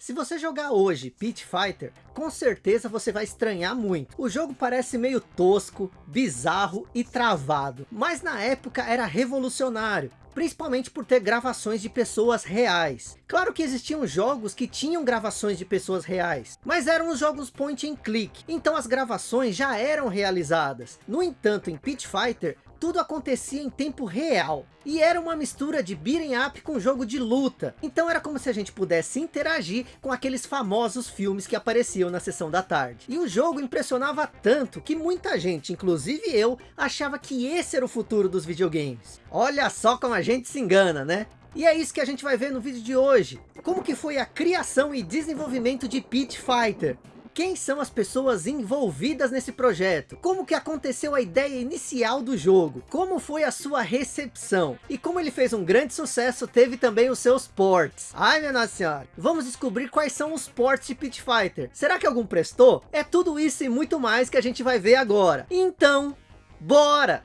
Se você jogar hoje Pit Fighter, com certeza você vai estranhar muito. O jogo parece meio tosco, bizarro e travado, mas na época era revolucionário principalmente por ter gravações de pessoas reais. Claro que existiam jogos que tinham gravações de pessoas reais, mas eram os jogos point and click, então as gravações já eram realizadas. No entanto, em Pit Fighter, tudo acontecia em tempo real. E era uma mistura de beating up com jogo de luta. Então era como se a gente pudesse interagir com aqueles famosos filmes que apareciam na sessão da tarde. E o jogo impressionava tanto que muita gente, inclusive eu, achava que esse era o futuro dos videogames. Olha só como a gente se engana, né? E é isso que a gente vai ver no vídeo de hoje. Como que foi a criação e desenvolvimento de Pit Fighter. Quem são as pessoas envolvidas nesse projeto? Como que aconteceu a ideia inicial do jogo? Como foi a sua recepção? E como ele fez um grande sucesso, teve também os seus ports. Ai minha nossa senhora, vamos descobrir quais são os ports de Pit Fighter. Será que algum prestou? É tudo isso e muito mais que a gente vai ver agora. Então, bora!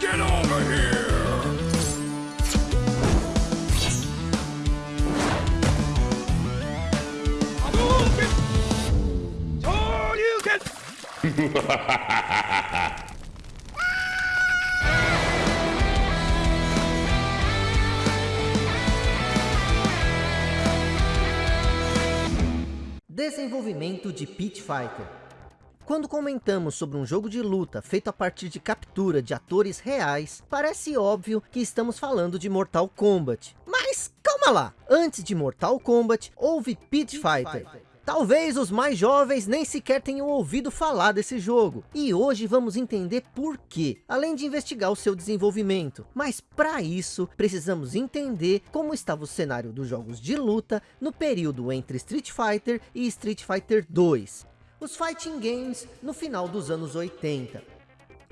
Get over here! Desenvolvimento de Pit Fighter. Quando comentamos sobre um jogo de luta feito a partir de captura de atores reais, parece óbvio que estamos falando de Mortal Kombat. Mas calma lá, antes de Mortal Kombat, houve Pit Fighter, Talvez os mais jovens nem sequer tenham ouvido falar desse jogo. E hoje vamos entender por quê, além de investigar o seu desenvolvimento. Mas para isso, precisamos entender como estava o cenário dos jogos de luta no período entre Street Fighter e Street Fighter 2. Os fighting games no final dos anos 80.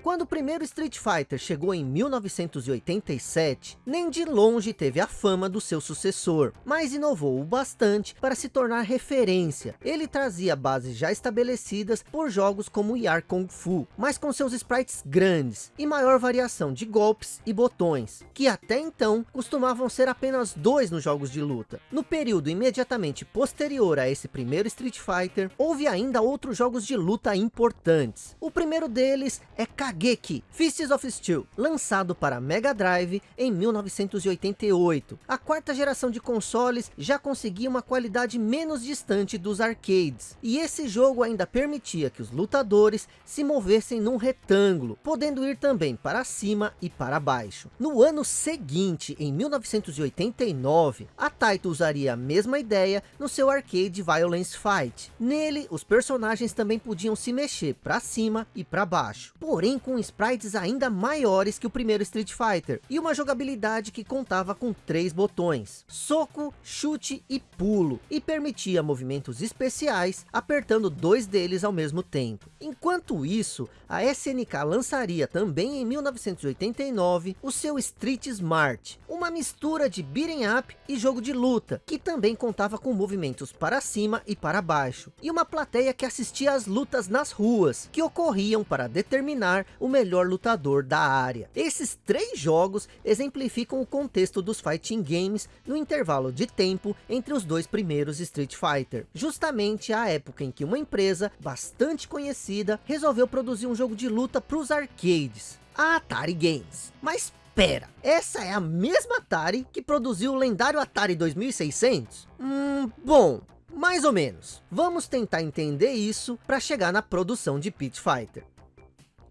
Quando o primeiro Street Fighter chegou em 1987, nem de longe teve a fama do seu sucessor, mas inovou o bastante para se tornar referência. Ele trazia bases já estabelecidas por jogos como Yar Kung Fu, mas com seus sprites grandes e maior variação de golpes e botões, que até então costumavam ser apenas dois nos jogos de luta. No período imediatamente posterior a esse primeiro Street Fighter, houve ainda outros jogos de luta importantes. O primeiro deles é Kageki Fists of Steel, lançado para Mega Drive em 1988. A quarta geração de consoles já conseguia uma qualidade menos distante dos arcades, e esse jogo ainda permitia que os lutadores se movessem num retângulo, podendo ir também para cima e para baixo. No ano seguinte, em 1989, a Taito usaria a mesma ideia no seu arcade Violence Fight. Nele, os personagens também podiam se mexer para cima e para baixo. Porém, com sprites ainda maiores que o primeiro Street Fighter, e uma jogabilidade que contava com três botões, soco, chute e pulo, e permitia movimentos especiais, apertando dois deles ao mesmo tempo. Enquanto isso, a SNK lançaria também em 1989 o seu Street Smart, uma mistura de beating up e jogo de luta, que também contava com movimentos para cima e para baixo, e uma plateia que assistia às lutas nas ruas, que ocorriam para determinar o melhor lutador da área. Esses três jogos exemplificam o contexto dos fighting games no intervalo de tempo entre os dois primeiros Street Fighter, justamente a época em que uma empresa bastante conhecida resolveu produzir um jogo de luta para os arcades, a Atari Games. Mas Pera, essa é a mesma Atari que produziu o lendário Atari 2600? Hum, bom, mais ou menos. Vamos tentar entender isso para chegar na produção de Pit Fighter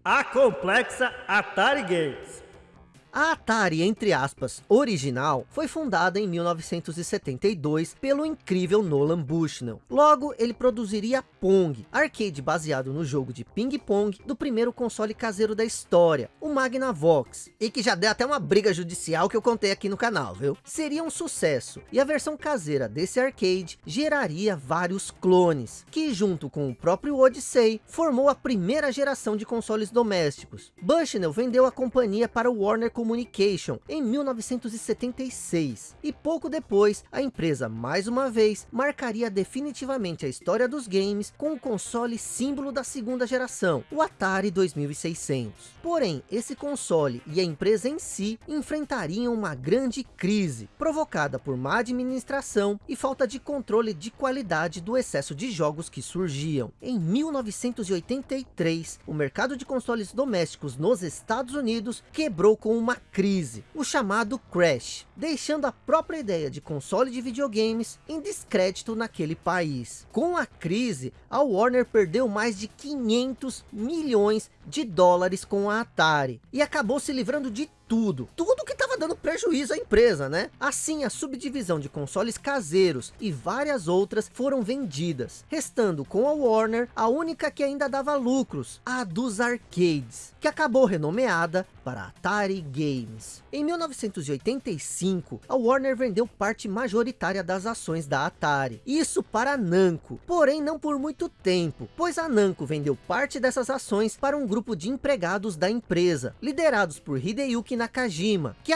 a complexa Atari Games. A Atari, entre aspas, original, foi fundada em 1972 pelo incrível Nolan Bushnell. Logo, ele produziria Pong, arcade baseado no jogo de ping-pong do primeiro console caseiro da história, o Magnavox, e que já deu até uma briga judicial que eu contei aqui no canal, viu? Seria um sucesso, e a versão caseira desse arcade geraria vários clones, que junto com o próprio Odyssey, formou a primeira geração de consoles domésticos. Bushnell vendeu a companhia para o Warner como Communication em 1976. E pouco depois, a empresa mais uma vez marcaria definitivamente a história dos games com o console símbolo da segunda geração, o Atari 2600. Porém, esse console e a empresa em si enfrentariam uma grande crise, provocada por má administração e falta de controle de qualidade do excesso de jogos que surgiam. Em 1983, o mercado de consoles domésticos nos Estados Unidos quebrou com uma crise, o chamado Crash, deixando a própria ideia de console de videogames em descrédito naquele país. Com a crise, a Warner perdeu mais de 500 milhões de dólares com a Atari e acabou se livrando de tudo, tudo que estava dando prejuízo à empresa, né? Assim, a subdivisão de consoles caseiros e várias outras foram vendidas, restando com a Warner a única que ainda dava lucros, a dos arcades, que acabou renomeada para Atari Games. Em 1985, a Warner vendeu parte majoritária das ações da Atari, isso para a Namco, porém não por muito tempo, pois a Namco vendeu parte dessas ações para um grupo de empregados da empresa, liderados por Hideyuki Nakajima, que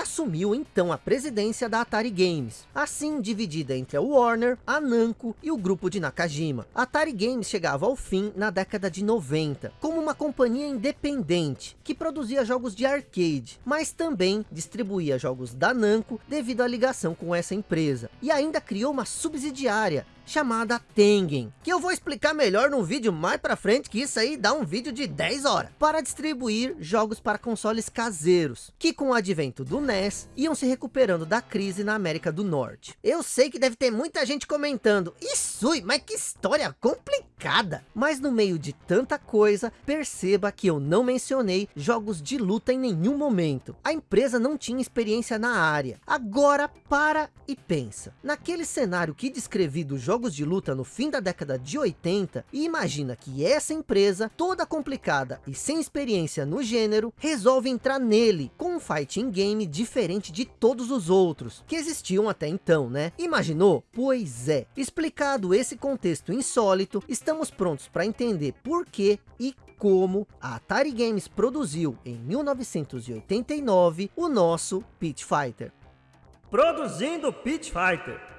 então a presidência da Atari Games, assim dividida entre a Warner, a Namco e o grupo de Nakajima. A Atari Games chegava ao fim na década de 90, como uma companhia independente, que produzia jogos de arcade, mas também distribuía jogos da Namco devido à ligação com essa empresa, e ainda criou uma subsidiária, chamada Tengen, que eu vou explicar melhor num vídeo mais pra frente, que isso aí dá um vídeo de 10 horas, para distribuir jogos para consoles caseiros, que com o advento do NES, iam se recuperando da crise na América do Norte. Eu sei que deve ter muita gente comentando, isso, mas que história complicada! Mas no meio de tanta coisa, perceba que eu não mencionei jogos de luta em nenhum momento. A empresa não tinha experiência na área. Agora para e pensa. Naquele cenário que descrevi do jogo jogos de luta no fim da década de 80 e imagina que essa empresa, toda complicada e sem experiência no gênero, resolve entrar nele com um fighting game diferente de todos os outros que existiam até então, né? Imaginou? Pois é. Explicado esse contexto insólito, estamos prontos para entender por que e como a Atari Games produziu em 1989 o nosso Pit Fighter. Produzindo Pit Fighter.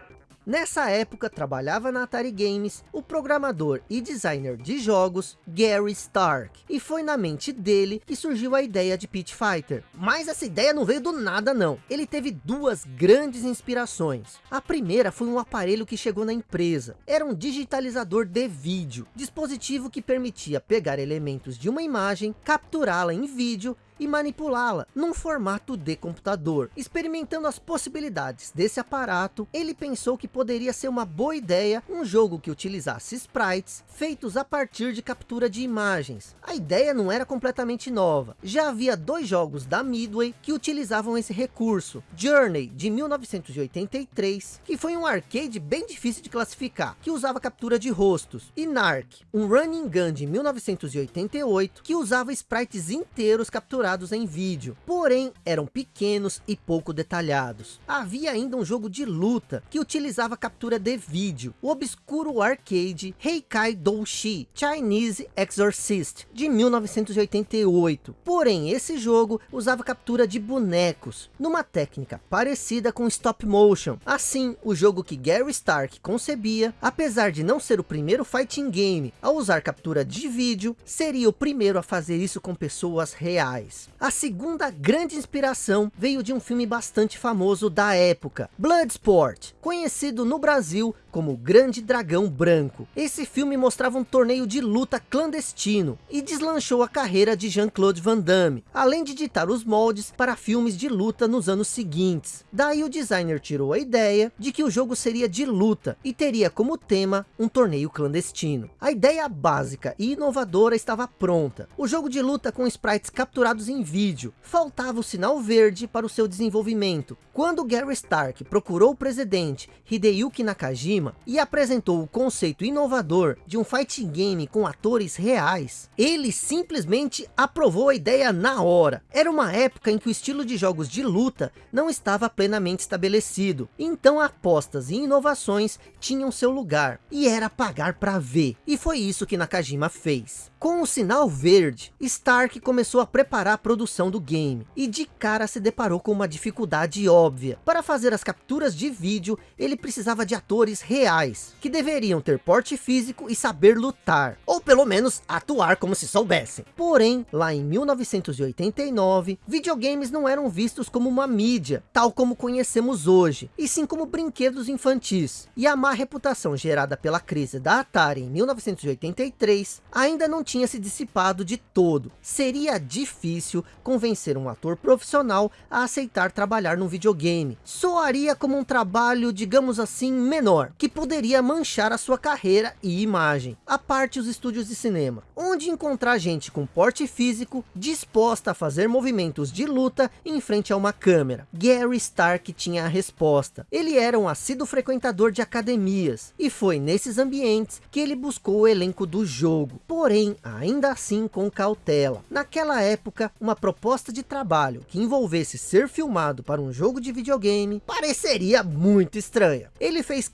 Nessa época trabalhava na Atari Games o programador e designer de jogos Gary Stark. E foi na mente dele que surgiu a ideia de Pit Fighter. Mas essa ideia não veio do nada não. Ele teve duas grandes inspirações. A primeira foi um aparelho que chegou na empresa. Era um digitalizador de vídeo. Dispositivo que permitia pegar elementos de uma imagem, capturá-la em vídeo e manipulá-la num formato de computador. Experimentando as possibilidades desse aparato, ele pensou que poderia ser uma boa ideia um jogo que utilizasse sprites feitos a partir de captura de imagens. A ideia não era completamente nova. Já havia dois jogos da Midway que utilizavam esse recurso. Journey, de 1983, que foi um arcade bem difícil de classificar, que usava captura de rostos. E Narc, um running gun de 1988, que usava sprites inteiros capturados em vídeo, porém eram pequenos e pouco detalhados. Havia ainda um jogo de luta que utilizava captura de vídeo, o obscuro arcade Heikai Doushi Chinese Exorcist de 1988. Porém esse jogo usava captura de bonecos, numa técnica parecida com stop motion. Assim, o jogo que Gary Stark concebia, apesar de não ser o primeiro fighting game a usar captura de vídeo, seria o primeiro a fazer isso com pessoas reais. A segunda grande inspiração veio de um filme bastante famoso da época, Bloodsport, conhecido no Brasil como Grande Dragão Branco. Esse filme mostrava um torneio de luta clandestino e deslanchou a carreira de Jean-Claude Van Damme, além de ditar os moldes para filmes de luta nos anos seguintes. Daí o designer tirou a ideia de que o jogo seria de luta e teria como tema um torneio clandestino. A ideia básica e inovadora estava pronta. O jogo de luta com sprites capturados em vídeo. Faltava o sinal verde para o seu desenvolvimento. Quando Gary Stark procurou o presidente Hideyuki Nakajima e apresentou o conceito inovador de um fighting game com atores reais, ele simplesmente aprovou a ideia na hora. Era uma época em que o estilo de jogos de luta não estava plenamente estabelecido, então apostas e inovações tinham seu lugar, e era pagar para ver. E foi isso que Nakajima fez. Com o sinal verde, Stark começou a preparar para a produção do game, e de cara se deparou com uma dificuldade óbvia. Para fazer as capturas de vídeo, ele precisava de atores reais, que deveriam ter porte físico e saber lutar, ou pelo menos atuar como se soubessem. Porém, lá em 1989, videogames não eram vistos como uma mídia, tal como conhecemos hoje, e sim como brinquedos infantis. E a má reputação gerada pela crise da Atari em 1983 ainda não tinha se dissipado de todo. Seria difícil convencer um ator profissional a aceitar trabalhar num videogame. Soaria como um trabalho, digamos assim, menor, que poderia manchar a sua carreira e imagem. A parte os estúdios de cinema, onde encontrar gente com porte físico, disposta a fazer movimentos de luta em frente a uma câmera. Gary Stark tinha a resposta. Ele era um assíduo frequentador de academias, e foi nesses ambientes que ele buscou o elenco do jogo. Porém, ainda assim com cautela. Naquela época, uma proposta de trabalho que envolvesse ser filmado para um jogo de videogame pareceria muito estranha. Ele fez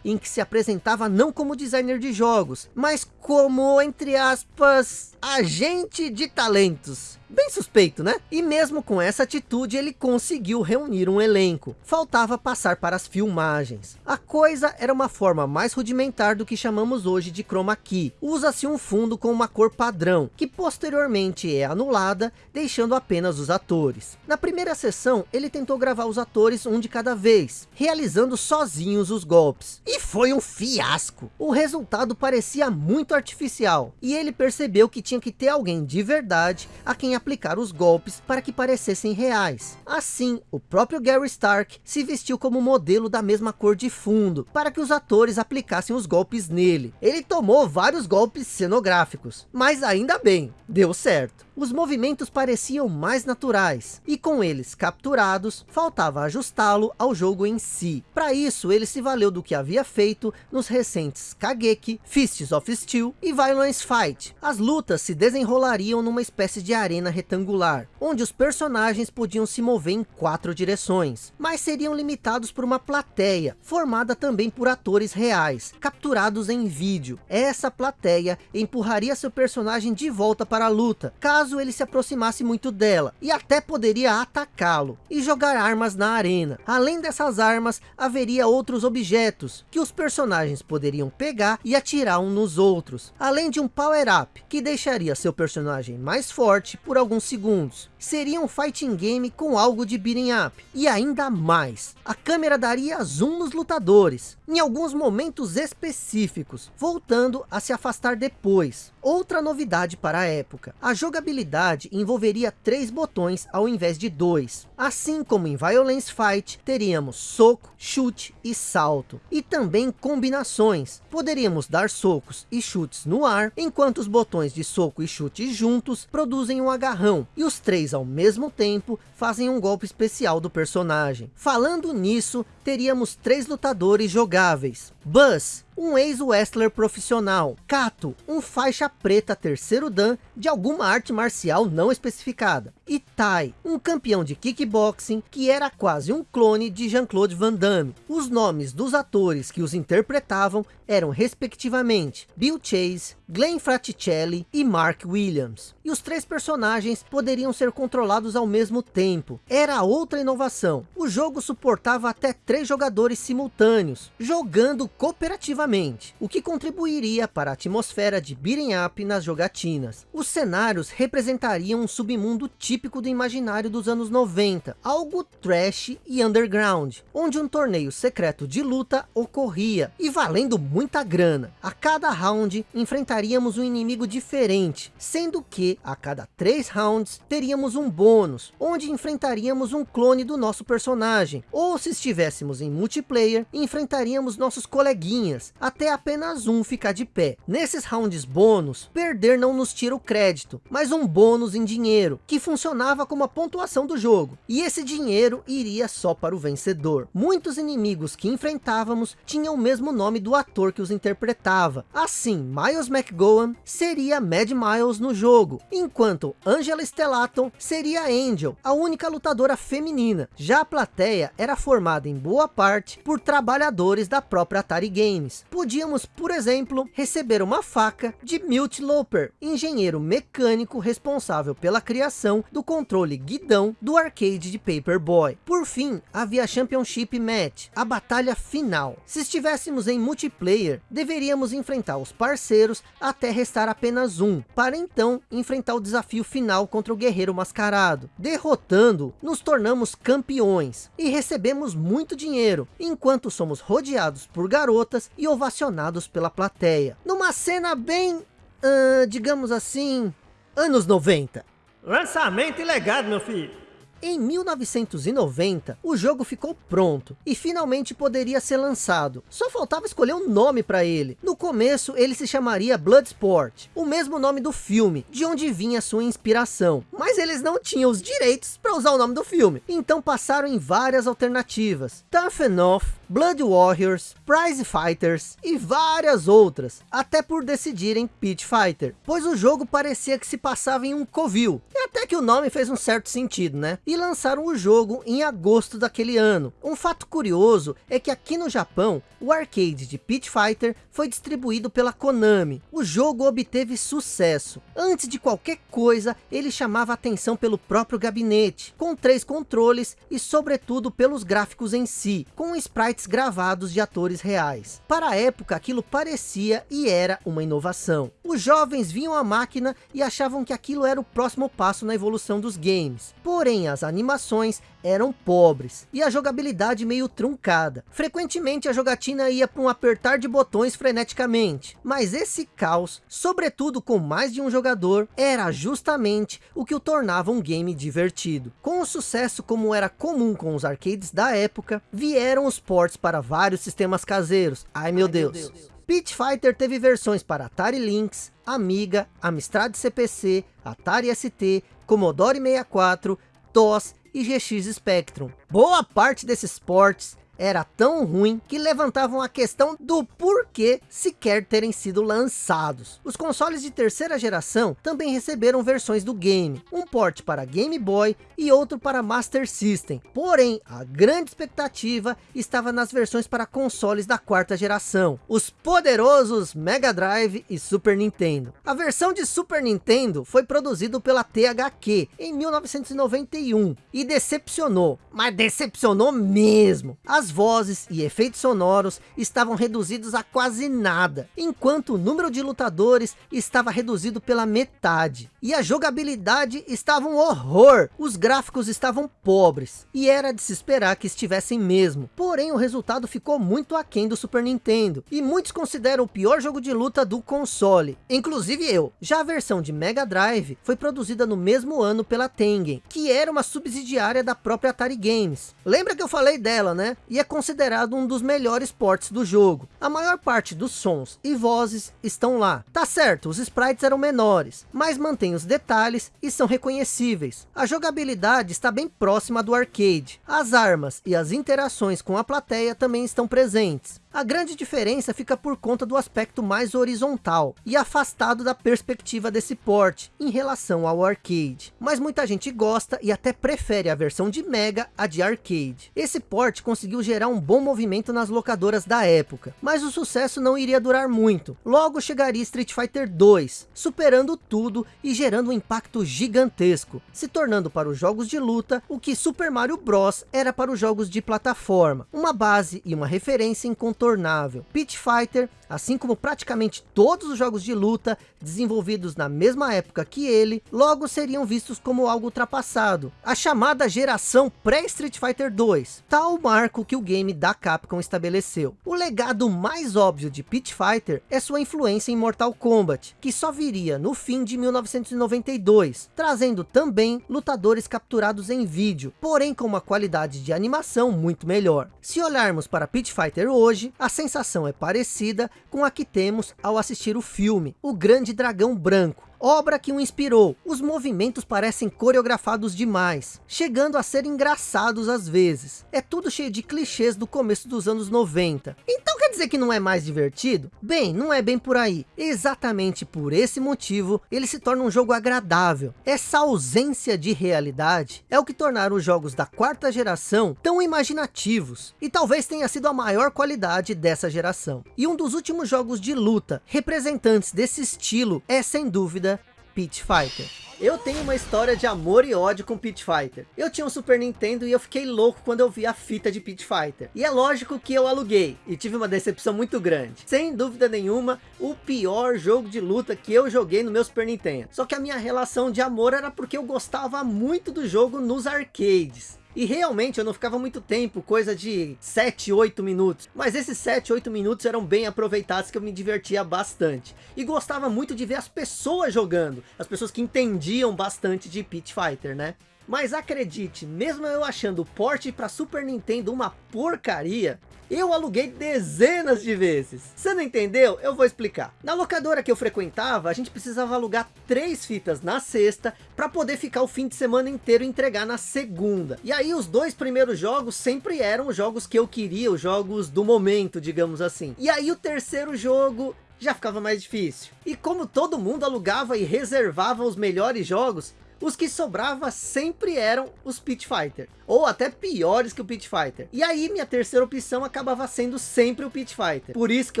em que se apresentava não como designer de jogos, mas como, entre aspas, agente de talentos. Bem suspeito, né? E mesmo com essa atitude, ele conseguiu reunir um elenco. Faltava passar para as filmagens. A coisa era uma forma mais rudimentar do que chamamos hoje de chroma key. Usa-se um fundo com uma cor padrão, que posteriormente é anulada, deixando apenas os atores. Na primeira sessão, ele tentou gravar os atores um de cada vez, realizando sozinhos os golpes. E foi um fiasco. O resultado parecia muito artificial, e ele percebeu que tinha que ter alguém de verdade a quem aplicar os golpes para que parecessem reais. Assim, o próprio Gary Stark se vestiu como modelo da mesma cor de fundo, para que os atores aplicassem os golpes nele. Ele tomou vários golpes cenográficos, mas ainda bem, deu certo. Os movimentos pareciam mais naturais, e com eles capturados, faltava ajustá-lo ao jogo em si. Para isso, ele se valeu do que havia feito nos recentes Kageki, Fists of Steel e Violence Fight. As lutas se desenrolariam numa espécie de arena retangular, onde os personagens podiam se mover em quatro direções, mas seriam limitados por uma plateia, formada também por atores reais, capturados em vídeo. Essa plateia empurraria seu personagem de volta para a luta, caso ele se aproximasse muito dela, e até poderia atacá-lo, e jogar armas na arena. Além dessas armas, haveria outros objetos, que os personagens poderiam pegar e atirar um nos outros, além de um power-up, que deixaria seu personagem mais forte por alguns segundos. Seria um fighting game com algo de beating up. E ainda mais, a câmera daria zoom nos lutadores, em alguns momentos específicos, voltando a se afastar depois. Outra novidade para a época, a jogabilidade envolveria três botões ao invés de dois. Assim como em Violence Fight, teríamos soco, chute e salto. E também combinações. Poderíamos dar socos e chutes no ar, enquanto os botões de soco e chute juntos produzem um agarrão. E os três ao mesmo tempo fazem um golpe especial do personagem. Falando nisso, teríamos três lutadores jogáveis. Buzz, um ex-wrestler profissional. Kato, um faixa preta terceiro dan de alguma arte marcial não especificada. E Tai, um campeão de kickboxing que era quase um clone de Jean-Claude Van Damme. Os nomes dos atores que os interpretavam eram respectivamente Bill Chase, Glenn Fraticelli e Mark Williams. E os três personagens poderiam ser controlados ao mesmo tempo. Era outra inovação. O jogo suportava até três jogadores simultâneos, jogando cooperativamente, o que contribuiria para a atmosfera de beating up nas jogatinas. Os cenários representariam um submundo típico do imaginário dos anos 90, algo trash e underground, onde um torneio secreto de luta ocorria, e valendo muita grana. A cada round, enfrentaríamos um inimigo diferente, sendo que, a cada três rounds, teríamos um bônus, onde enfrentaríamos um clone do nosso personagem, ou se estivéssemos em multiplayer, enfrentaríamos nossos coleguinhas, até apenas um ficar de pé. Nesses rounds bônus, perder não nos tira o crédito, mas um bônus em dinheiro, que funcionava como a pontuação do jogo, e esse dinheiro iria só para o vencedor. Muitos inimigos que enfrentávamos tinham o mesmo nome do ator que os interpretava. Assim, Miles McGowan seria Mad Miles no jogo, enquanto Angela Stellaton seria Angel, a única lutadora feminina. Já a plateia era formada em boa parte por trabalhadores da própria Atari Games. Podíamos, por exemplo, receber uma faca de Milt Loper, engenheiro mecânico responsável pela criação do controle guidão do arcade de Paperboy. Por fim, havia a Championship Match, a batalha final. Se estivéssemos em multiplayer, deveríamos enfrentar os parceiros até restar apenas um, para então enfrentar o desafio final contra o Guerreiro Mascarado. Derrotando, nos tornamos campeões e recebemos muito dinheiro, enquanto somos rodeados por garotas e ovacionados pela plateia. Numa cena bem, uh, digamos assim, anos 90. Lançamento e legado, meu filho. Em 1990, o jogo ficou pronto e finalmente poderia ser lançado. Só faltava escolher um nome para ele. No começo, ele se chamaria Bloodsport, o mesmo nome do filme, de onde vinha sua inspiração. Mas eles não tinham os direitos para usar o nome do filme, então passaram em várias alternativas. Tough Enough, Blood Warriors, Prize Fighters e várias outras, até por decidirem Pit Fighter, pois o jogo parecia que se passava em um covil, e até que o nome fez um certo sentido, né? E lançaram o jogo em agosto daquele ano. Um fato curioso é que aqui no Japão, o arcade de Pit Fighter foi distribuído pela Konami. O jogo obteve sucesso. Antes de qualquer coisa, ele chamava atenção pelo próprio gabinete, com três controles e sobretudo pelos gráficos em si, com sprites gravados de atores reais. Para a época, aquilo parecia e era uma inovação. Os jovens viam a máquina e achavam que aquilo era o próximo passo na evolução dos games. Porém, as animações eram pobres e a jogabilidade meio truncada. Frequentemente a jogatina ia para um apertar de botões freneticamente, mas esse caos, sobretudo com mais de um jogador, era justamente o que o tornava um game divertido. Com o sucesso como era comum com os arcades da época, vieram os ports para vários sistemas caseiros. Ai meu, Ai, Deus. meu Deus. Pit Fighter teve versões para Atari Lynx, Amiga, Amstrad CPC, Atari ST, Commodore 64, DOS e GX Spectrum. Boa parte desses ports era tão ruim que levantavam a questão do porquê sequer terem sido lançados. Os consoles de terceira geração também receberam versões do game, um port para Game Boy e outro para Master System. Porém, a grande expectativa estava nas versões para consoles da quarta geração, os poderosos Mega Drive e Super Nintendo. A versão de Super Nintendo foi produzido pela THQ em 1991 e decepcionou, mas decepcionou mesmo. As vozes e efeitos sonoros estavam reduzidos a quase nada, enquanto o número de lutadores estava reduzido pela metade. E a jogabilidade estava um horror, os gráficos estavam pobres, e era de se esperar que estivessem mesmo. Porém, o resultado ficou muito aquém do Super Nintendo, e muitos consideram o pior jogo de luta do console, inclusive eu. Já a versão de Mega Drive foi produzida no mesmo ano pela Tengen, que era uma subsidiária da própria Atari Games. Lembra que eu falei dela, né? E é considerado um dos melhores ports do jogo. A maior parte dos sons e vozes estão lá. Tá certo, os sprites eram menores, mas mantém os detalhes e são reconhecíveis. A jogabilidade está bem próxima do arcade. As armas e as interações com a plateia também estão presentes. A grande diferença fica por conta do aspecto mais horizontal e afastado da perspectiva desse porte em relação ao arcade. Mas muita gente gosta e até prefere a versão de Mega a de arcade. Esse port conseguiu gerar um bom movimento nas locadoras da época, mas o sucesso não iria durar muito. Logo chegaria Street Fighter 2, superando tudo e gerando um impacto gigantesco, se tornando para os jogos de luta o que Super Mario Bros era para os jogos de plataforma, uma base e uma referência incontornável incontornável. Pit Fighter, assim como praticamente todos os jogos de luta desenvolvidos na mesma época que ele, logo seriam vistos como algo ultrapassado. A chamada geração pré-Street Fighter 2, tal marco que o game da Capcom estabeleceu. O legado mais óbvio de Pit Fighter é sua influência em Mortal Kombat, que só viria no fim de 1992, trazendo também lutadores capturados em vídeo, porém com uma qualidade de animação muito melhor. Se olharmos para Pit Fighter hoje, a sensação é parecida com a que temos ao assistir o filme, O Grande Dragão Branco, obra que o inspirou. Os movimentos parecem coreografados demais, chegando a ser engraçados às vezes. É tudo cheio de clichês do começo dos anos 90. Então quer dizer que não é mais divertido? Bem, não é bem por aí. Exatamente por esse motivo, ele se torna um jogo agradável. Essa ausência de realidade é o que tornaram os jogos da quarta geração tão imaginativos. E talvez tenha sido a maior qualidade dessa geração. E um dos últimos jogos de luta representantes desse estilo é sem dúvida Pit Fighter. Eu tenho uma história de amor e ódio com Pit Fighter. Eu tinha um Super Nintendo e eu fiquei louco quando eu vi a fita de Pit Fighter. E é lógico que eu aluguei e tive uma decepção muito grande. Sem dúvida nenhuma, o pior jogo de luta que eu joguei no meu Super Nintendo. Só que a minha relação de amor era porque eu gostava muito do jogo nos arcades. E realmente eu não ficava muito tempo, coisa de 7, 8 minutos. Mas esses 7, 8 minutos eram bem aproveitados que eu me divertia bastante. E gostava muito de ver as pessoas jogando. As pessoas que entendiam bastante de Pit Fighter, né? Mas acredite, mesmo eu achando o porte para Super Nintendo uma porcaria, eu aluguei dezenas de vezes. Você não entendeu? Eu vou explicar. Na locadora que eu frequentava, a gente precisava alugar três fitas na sexta para poder ficar o fim de semana inteiro e entregar na segunda. E aí os dois primeiros jogos sempre eram os jogos que eu queria, os jogos do momento, digamos assim. E aí o terceiro jogo já ficava mais difícil. E como todo mundo alugava e reservava os melhores jogos, os que sobrava sempre eram os Pit Fighter, ou até piores que o Pit Fighter. E aí minha terceira opção acabava sendo sempre o Pit Fighter, por isso que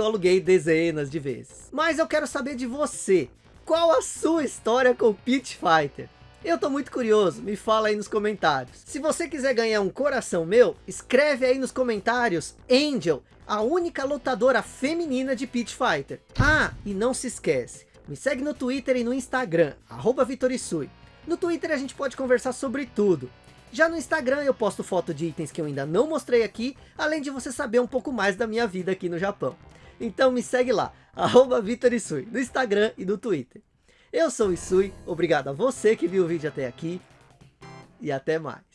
eu aluguei dezenas de vezes. Mas eu quero saber de você, qual a sua história com o Pit Fighter? Eu tô muito curioso, me fala aí nos comentários. Se você quiser ganhar um coração meu, escreve aí nos comentários Angel, a única lutadora feminina de Pit Fighter. Ah, e não se esquece, me segue no Twitter e no Instagram, arroba Vitorisui. No Twitter a gente pode conversar sobre tudo. Já no Instagram eu posto foto de itens que eu ainda não mostrei aqui, além de você saber um pouco mais da minha vida aqui no Japão. Então me segue lá, arroba Vitorisui, no Instagram e no Twitter. Eu sou o Isui, obrigado a você que viu o vídeo até aqui, e até mais.